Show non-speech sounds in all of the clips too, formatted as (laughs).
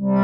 Приветствую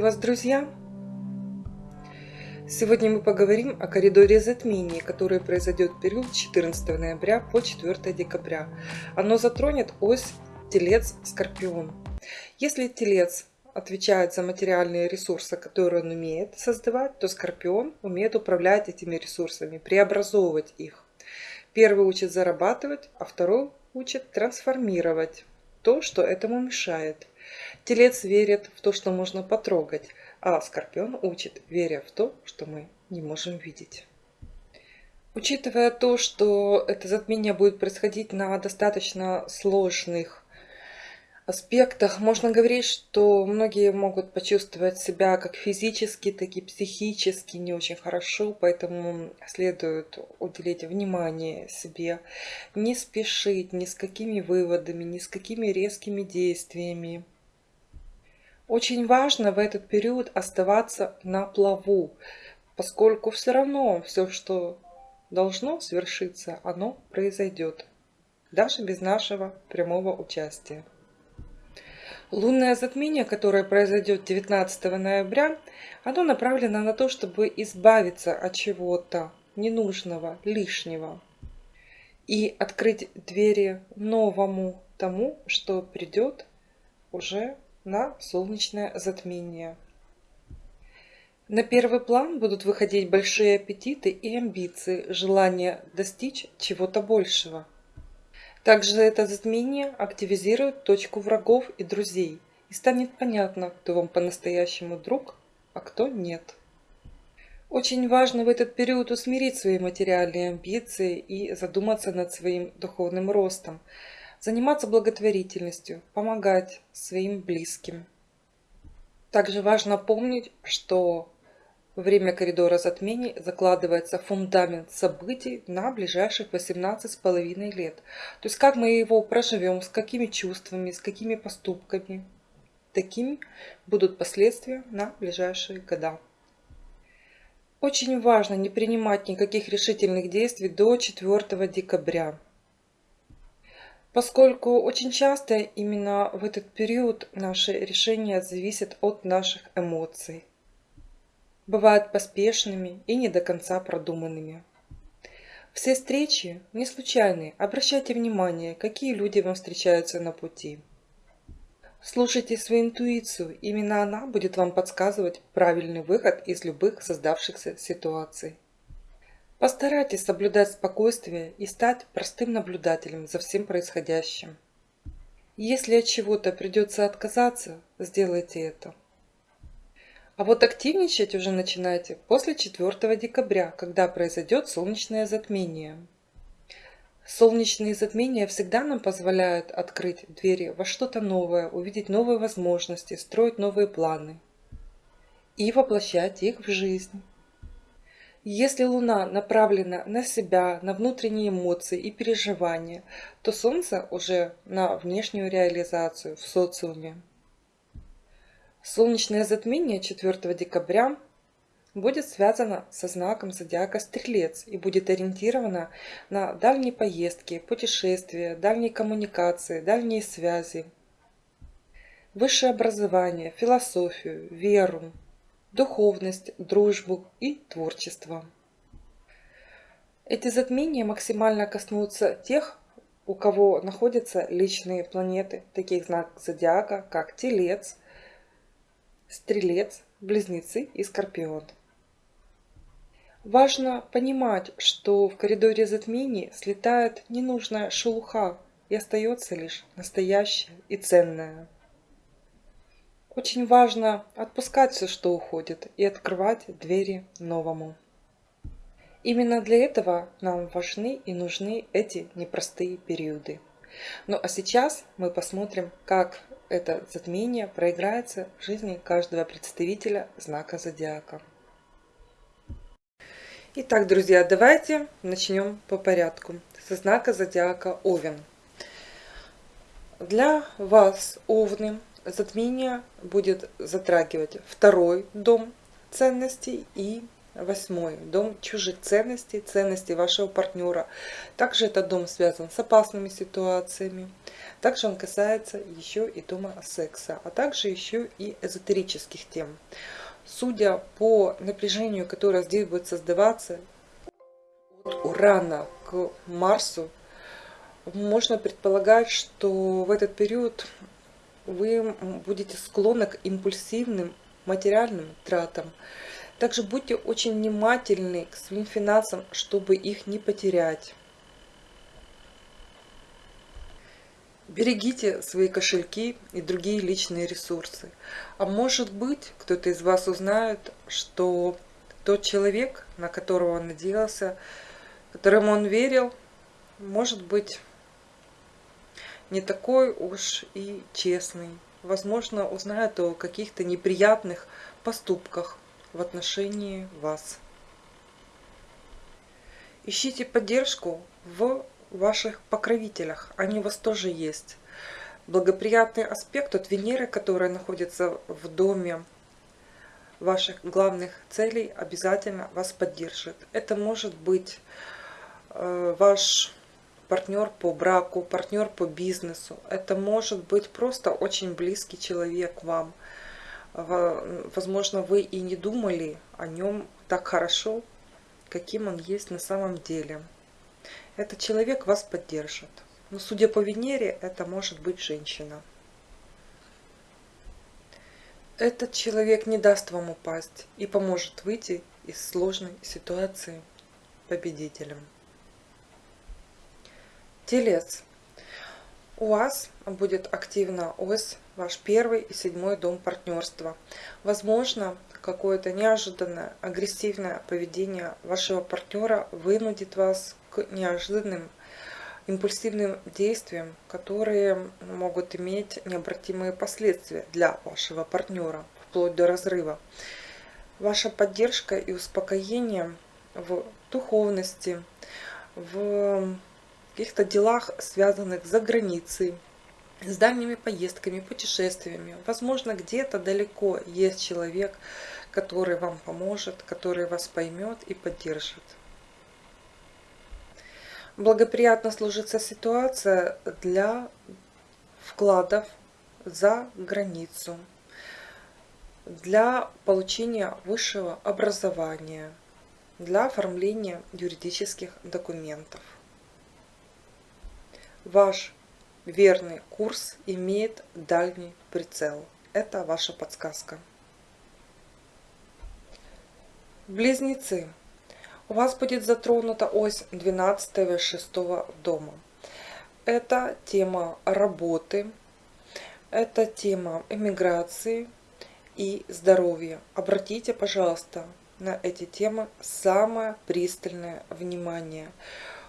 вас, друзья! Сегодня мы поговорим о коридоре затмений, который произойдет в период 14 ноября по 4 декабря. Оно затронет ось Телец-Скорпион. Если Телец отвечает за материальные ресурсы, которые он умеет создавать, то Скорпион умеет управлять этими ресурсами, преобразовывать их. Первый учит зарабатывать, а второй учит трансформировать то, что этому мешает. Телец верит в то, что можно потрогать, а Скорпион учит, веря в то, что мы не можем видеть. Учитывая то, что это затмение будет происходить на достаточно сложных аспектах, можно говорить, что многие могут почувствовать себя как физически, так и психически не очень хорошо, поэтому следует уделить внимание себе, не спешить ни с какими выводами, ни с какими резкими действиями. Очень важно в этот период оставаться на плаву, поскольку все равно все, что должно свершиться, оно произойдет, даже без нашего прямого участия. Лунное затмение, которое произойдет 19 ноября, оно направлено на то, чтобы избавиться от чего-то ненужного, лишнего и открыть двери новому тому, что придет уже на солнечное затмение. На первый план будут выходить большие аппетиты и амбиции, желание достичь чего-то большего. Также это затмение активизирует точку врагов и друзей, и станет понятно, кто вам по-настоящему друг, а кто нет. Очень важно в этот период усмирить свои материальные амбиции и задуматься над своим духовным ростом – заниматься благотворительностью, помогать своим близким. Также важно помнить, что время коридора затмений закладывается фундамент событий на ближайших 18,5 лет. То есть как мы его проживем, с какими чувствами, с какими поступками. Такими будут последствия на ближайшие года. Очень важно не принимать никаких решительных действий до 4 декабря поскольку очень часто именно в этот период наши решения зависят от наших эмоций. Бывают поспешными и не до конца продуманными. Все встречи не случайные. Обращайте внимание, какие люди вам встречаются на пути. Слушайте свою интуицию, именно она будет вам подсказывать правильный выход из любых создавшихся ситуаций. Постарайтесь соблюдать спокойствие и стать простым наблюдателем за всем происходящим. Если от чего-то придется отказаться, сделайте это. А вот активничать уже начинайте после 4 декабря, когда произойдет солнечное затмение. Солнечные затмения всегда нам позволяют открыть двери во что-то новое, увидеть новые возможности, строить новые планы и воплощать их в жизнь. Если Луна направлена на себя, на внутренние эмоции и переживания, то Солнце уже на внешнюю реализацию в социуме. Солнечное затмение 4 декабря будет связано со знаком зодиака Стрелец и будет ориентировано на дальние поездки, путешествия, дальние коммуникации, дальние связи, высшее образование, философию, веру, духовность, дружбу и творчество. Эти затмения максимально коснутся тех, у кого находятся личные планеты, таких знак зодиака, как Телец, Стрелец, Близнецы и Скорпион. Важно понимать, что в коридоре затмений слетает ненужная шелуха и остается лишь настоящее и ценное. Очень важно отпускать все, что уходит, и открывать двери новому. Именно для этого нам важны и нужны эти непростые периоды. Ну а сейчас мы посмотрим, как это затмение проиграется в жизни каждого представителя знака зодиака. Итак, друзья, давайте начнем по порядку. Со знака зодиака Овен. Для вас, Овны, затмение будет затрагивать второй дом ценностей и восьмой дом чужих ценностей, ценностей вашего партнера. Также этот дом связан с опасными ситуациями. Также он касается еще и дома секса, а также еще и эзотерических тем. Судя по напряжению, которое здесь будет создаваться, от Урана к Марсу, можно предполагать, что в этот период вы будете склонны к импульсивным материальным тратам. Также будьте очень внимательны к своим финансам, чтобы их не потерять. Берегите свои кошельки и другие личные ресурсы. А может быть, кто-то из вас узнает, что тот человек, на которого он надеялся, которому он верил, может быть не такой уж и честный. Возможно, узнает о каких-то неприятных поступках в отношении вас. Ищите поддержку в ваших покровителях. Они у вас тоже есть. Благоприятный аспект от Венеры, которая находится в доме ваших главных целей, обязательно вас поддержит. Это может быть э, ваш партнер по браку, партнер по бизнесу. Это может быть просто очень близкий человек вам. Возможно, вы и не думали о нем так хорошо, каким он есть на самом деле. Этот человек вас поддержит. Но судя по Венере, это может быть женщина. Этот человек не даст вам упасть и поможет выйти из сложной ситуации победителем. Телец. У вас будет активна ось ваш первый и седьмой дом партнерства. Возможно, какое-то неожиданное агрессивное поведение вашего партнера вынудит вас к неожиданным импульсивным действиям, которые могут иметь необратимые последствия для вашего партнера, вплоть до разрыва. Ваша поддержка и успокоение в духовности, в каких-то делах, связанных за границей, с дальними поездками, путешествиями. Возможно, где-то далеко есть человек, который вам поможет, который вас поймет и поддержит. Благоприятно сложится ситуация для вкладов за границу, для получения высшего образования, для оформления юридических документов. Ваш верный курс имеет дальний прицел. Это ваша подсказка. Близнецы. У вас будет затронута ось 12 и 6 дома. Это тема работы, это тема эмиграции и здоровья. Обратите, пожалуйста, на эти темы самое пристальное внимание.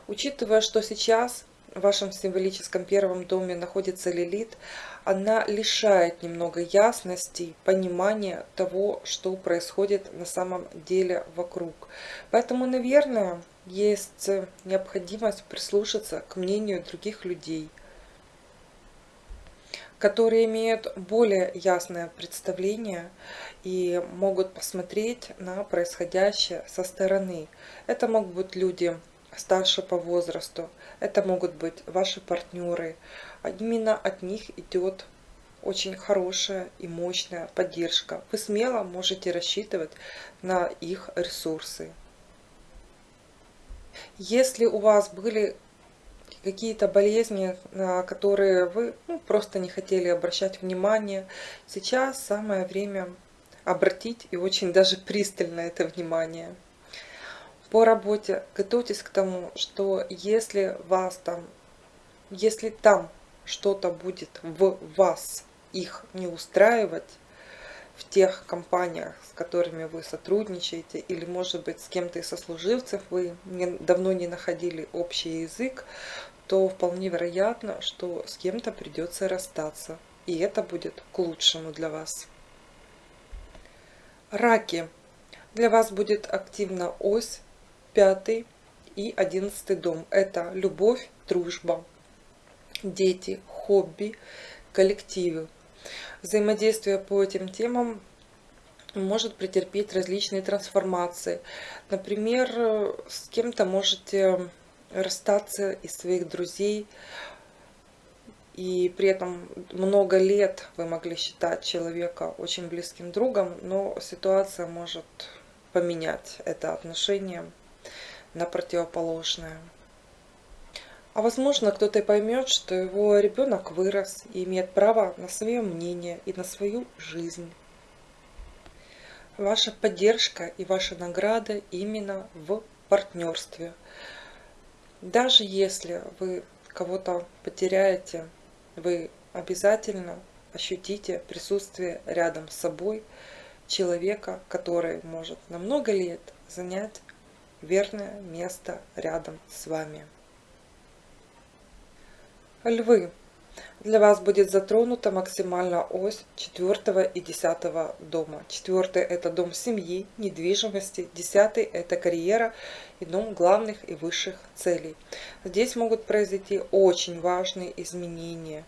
Учитывая, что сейчас в вашем символическом первом доме находится Лилит, она лишает немного ясности, понимания того, что происходит на самом деле вокруг. Поэтому, наверное, есть необходимость прислушаться к мнению других людей, которые имеют более ясное представление и могут посмотреть на происходящее со стороны. Это могут быть люди старше по возрасту. Это могут быть ваши партнеры. Именно от них идет очень хорошая и мощная поддержка. Вы смело можете рассчитывать на их ресурсы. Если у вас были какие-то болезни, на которые вы ну, просто не хотели обращать внимание, сейчас самое время обратить и очень даже пристально это внимание по работе готовьтесь к тому, что если вас там, если там что-то будет в вас их не устраивать, в тех компаниях, с которыми вы сотрудничаете, или, может быть, с кем-то из сослуживцев вы не, давно не находили общий язык, то вполне вероятно, что с кем-то придется расстаться. И это будет к лучшему для вас. Раки. Для вас будет активна ось пятый и одиннадцатый дом. Это любовь, дружба, дети, хобби, коллективы. Взаимодействие по этим темам может претерпеть различные трансформации. Например, с кем-то можете расстаться из своих друзей, и при этом много лет вы могли считать человека очень близким другом, но ситуация может поменять это отношение на противоположное. А возможно, кто-то поймет, что его ребенок вырос и имеет право на свое мнение и на свою жизнь. Ваша поддержка и ваша награда именно в партнерстве. Даже если вы кого-то потеряете, вы обязательно ощутите присутствие рядом с собой человека, который может на много лет занять верное место рядом с вами. Львы. Для вас будет затронута максимально ось 4 и 10 дома. 4 это дом семьи, недвижимости. 10 это карьера и дом главных и высших целей. Здесь могут произойти очень важные изменения.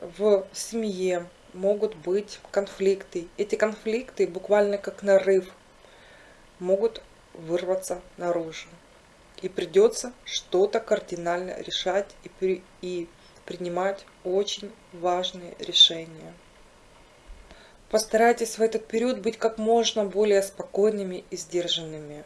В семье могут быть конфликты. Эти конфликты буквально как нарыв могут вырваться наружу и придется что-то кардинально решать и, при, и принимать очень важные решения. Постарайтесь в этот период быть как можно более спокойными и сдержанными.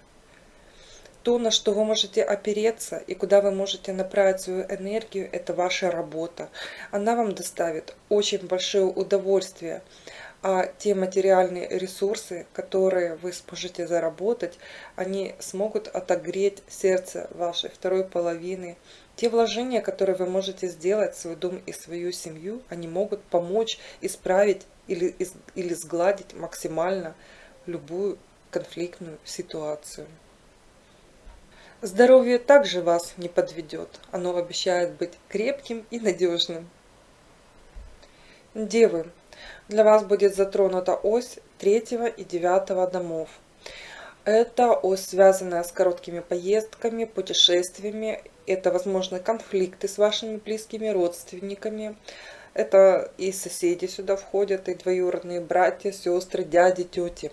То, на что вы можете опереться и куда вы можете направить свою энергию, это ваша работа. Она вам доставит очень большое удовольствие а те материальные ресурсы, которые вы сможете заработать, они смогут отогреть сердце вашей второй половины. Те вложения, которые вы можете сделать в свой дом и свою семью, они могут помочь исправить или, или сгладить максимально любую конфликтную ситуацию. Здоровье также вас не подведет. Оно обещает быть крепким и надежным. Девы, для вас будет затронута ось третьего и девятого домов. Это ось, связанная с короткими поездками, путешествиями. Это, возможно, конфликты с вашими близкими родственниками. Это и соседи сюда входят, и двоюродные братья, сестры, дяди, тети.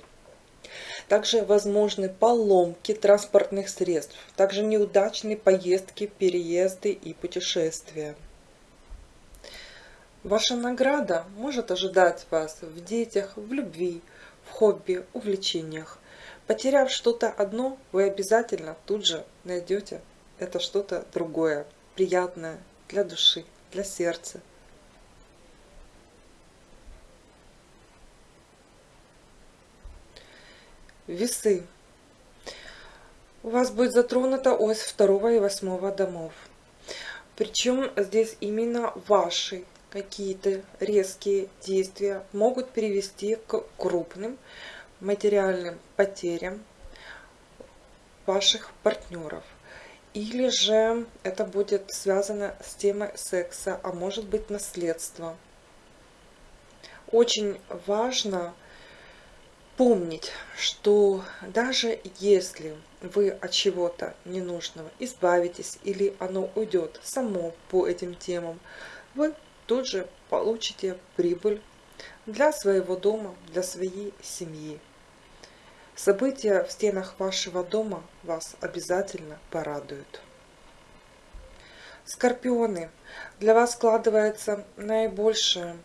Также возможны поломки транспортных средств, также неудачные поездки, переезды и путешествия. Ваша награда может ожидать вас в детях, в любви, в хобби, увлечениях. Потеряв что-то одно, вы обязательно тут же найдете это что-то другое, приятное для души, для сердца. Весы. У вас будет затронута ось второго и восьмого домов. Причем здесь именно ваши какие-то резкие действия могут привести к крупным материальным потерям ваших партнеров. Или же это будет связано с темой секса, а может быть наследство. Очень важно помнить, что даже если вы от чего-то ненужного избавитесь или оно уйдет само по этим темам, вы тут же получите прибыль для своего дома, для своей семьи. События в стенах вашего дома вас обязательно порадуют. Скорпионы, для вас складывается наибольшее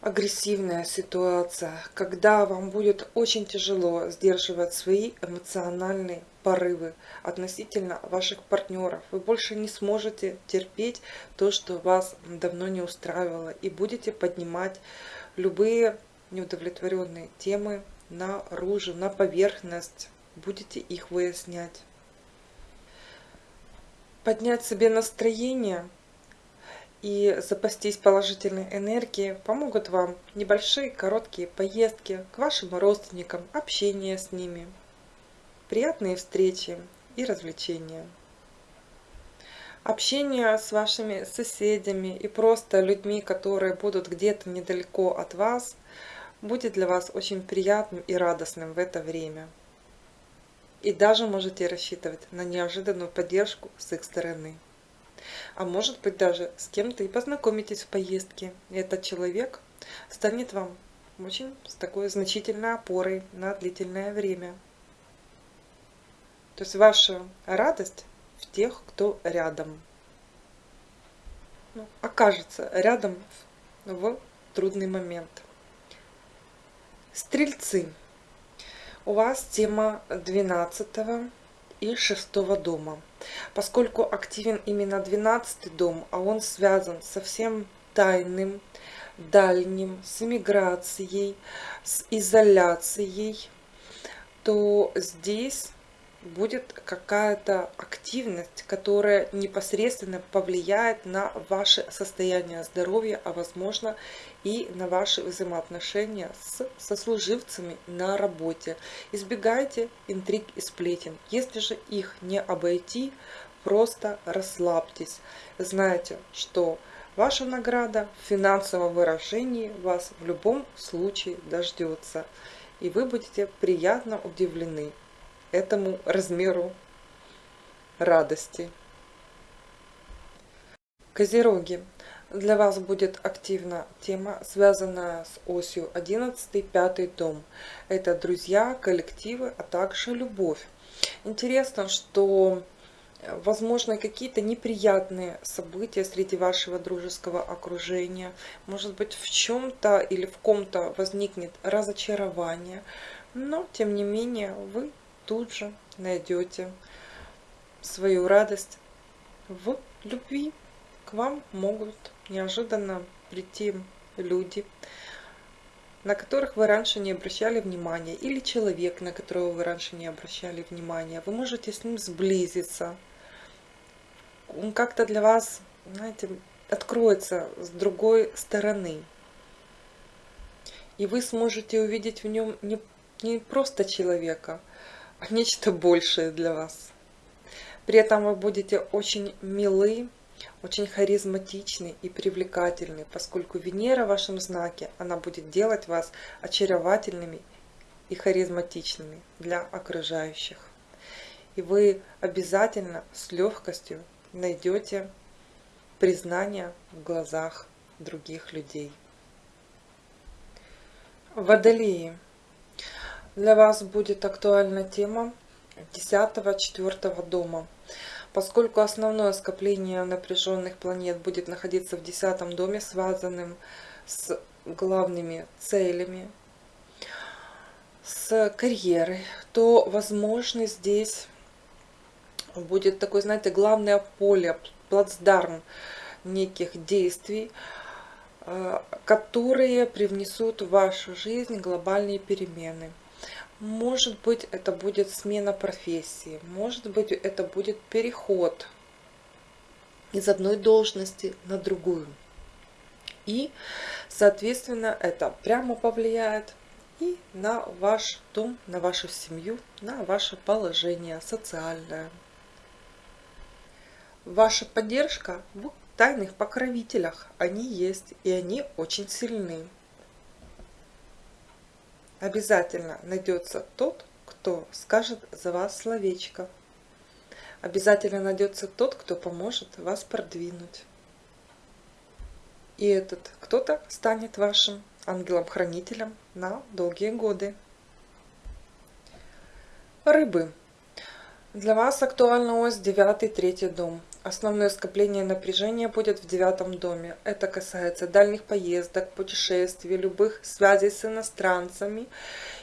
агрессивная ситуация, когда вам будет очень тяжело сдерживать свои эмоциональные порывы относительно ваших партнеров. Вы больше не сможете терпеть то, что вас давно не устраивало, и будете поднимать любые неудовлетворенные темы наружу, на поверхность, будете их выяснять. Поднять себе настроение – и запастись положительной энергией помогут вам небольшие короткие поездки к вашим родственникам, общение с ними, приятные встречи и развлечения. Общение с вашими соседями и просто людьми, которые будут где-то недалеко от вас, будет для вас очень приятным и радостным в это время. И даже можете рассчитывать на неожиданную поддержку с их стороны. А может быть даже с кем-то и познакомитесь в поездке. И этот человек станет вам очень с такой значительной опорой на длительное время. То есть ваша радость в тех, кто рядом. Ну, окажется рядом в трудный момент. Стрельцы. У вас тема 12 и 6 дома. Поскольку активен именно 12 дом, а он связан со всем тайным, дальним, с эмиграцией, с изоляцией, то здесь будет какая-то активность, которая непосредственно повлияет на ваше состояние здоровья, а возможно и на ваши взаимоотношения с сослуживцами на работе. Избегайте интриг и сплетен. Если же их не обойти, просто расслабьтесь. Знайте, что ваша награда в финансовом выражении вас в любом случае дождется. И вы будете приятно удивлены этому размеру радости. Козероги. Для вас будет активна тема, связанная с осью 11 5 дом. Это друзья, коллективы, а также любовь. Интересно, что возможно какие-то неприятные события среди вашего дружеского окружения. Может быть в чем-то или в ком-то возникнет разочарование. Но тем не менее вы тут же найдете свою радость в любви. К вам могут неожиданно прийти люди, на которых вы раньше не обращали внимания, или человек, на которого вы раньше не обращали внимания. Вы можете с ним сблизиться. Он как-то для вас, знаете, откроется с другой стороны. И вы сможете увидеть в нем не, не просто человека, (laughs) нечто большее для вас. При этом вы будете очень милы, очень харизматичны и привлекательны, поскольку Венера в вашем знаке, она будет делать вас очаровательными и харизматичными для окружающих. И вы обязательно с легкостью найдете признание в глазах других людей. Водолеи. Для вас будет актуальна тема 10-4 дома. Поскольку основное скопление напряженных планет будет находиться в 10 доме, связанным с главными целями, с карьерой, то, возможно, здесь будет такое, знаете, главное поле, плацдарм неких действий, э, которые привнесут в вашу жизнь глобальные перемены. Может быть, это будет смена профессии, может быть, это будет переход из одной должности на другую. И, соответственно, это прямо повлияет и на ваш дом, на вашу семью, на ваше положение социальное. Ваша поддержка в тайных покровителях, они есть, и они очень сильны обязательно найдется тот, кто скажет за вас словечко. Обязательно найдется тот, кто поможет вас продвинуть. И этот кто-то станет вашим ангелом-хранителем на долгие годы. Рыбы. Для вас актуальна ось 9-3 дом. Основное скопление напряжения будет в девятом доме. Это касается дальних поездок, путешествий, любых связей с иностранцами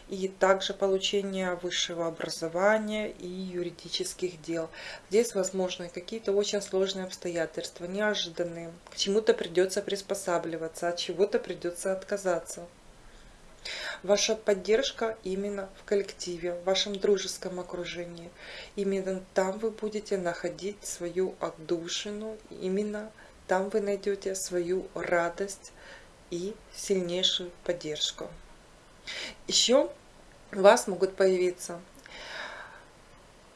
и также получения высшего образования и юридических дел. Здесь возможны какие-то очень сложные обстоятельства, неожиданные. К чему-то придется приспосабливаться, от чего-то придется отказаться. Ваша поддержка именно в коллективе, в вашем дружеском окружении. Именно там вы будете находить свою отдушину, именно там вы найдете свою радость и сильнейшую поддержку. Еще у вас могут появиться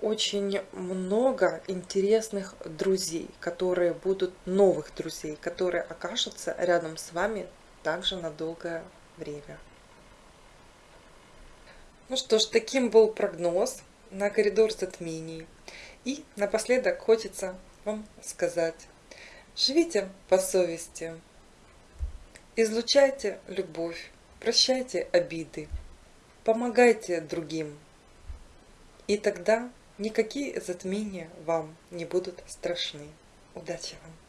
очень много интересных друзей, которые будут новых друзей, которые окажутся рядом с вами также на долгое время. Ну что ж, таким был прогноз на коридор затмений. И напоследок хочется вам сказать, живите по совести, излучайте любовь, прощайте обиды, помогайте другим. И тогда никакие затмения вам не будут страшны. Удачи вам!